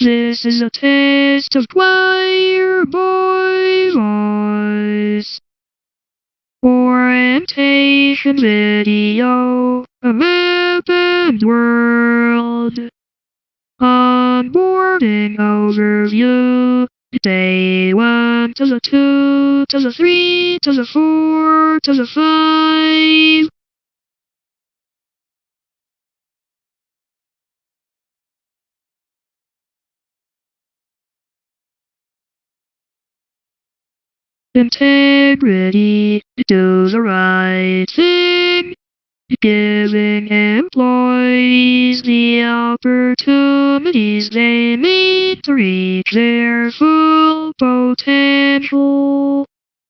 This is a taste of choir boy voice. Orientation video, a map world. Onboarding overview. Day one to the two to the three to the four to the five. Integrity, do the right thing, giving employees the opportunities they need to reach their full potential.